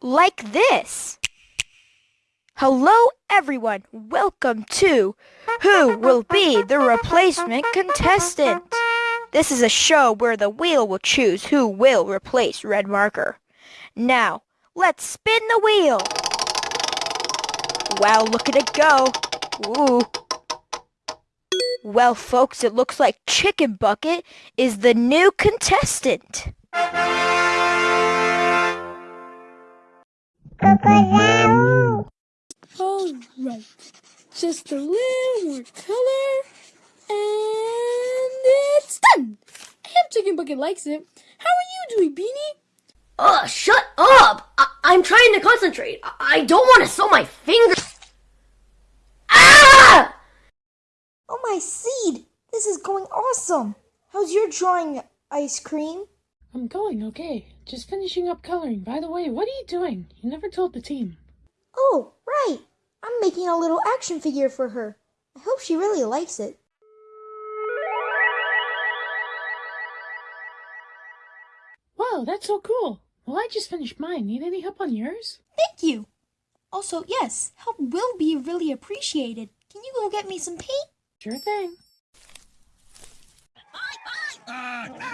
Like this. Hello, everyone. Welcome to Who Will Be the Replacement Contestant? This is a show where the wheel will choose who will replace Red Marker. Now, let's spin the wheel. Wow, look at it go. Ooh. Well, folks, it looks like Chicken Bucket is the new contestant. Alright, just a little more color, and it's done! I hope Chicken Bucket likes it. How are you doing, Beanie? Ugh, shut up! I- I'm trying to concentrate. I, I don't want to sew my finger. Ah! Oh my seed! This is going awesome! How's your drawing, ice cream? I'm going okay. Just finishing up coloring. By the way, what are you doing? You never told the team. Oh, right! I'm making a little action figure for her. I hope she really likes it. Wow, that's so cool. Well, I just finished mine. Need any help on yours? Thank you! Also, yes, help will be really appreciated. Can you go get me some paint? Sure thing. Ah,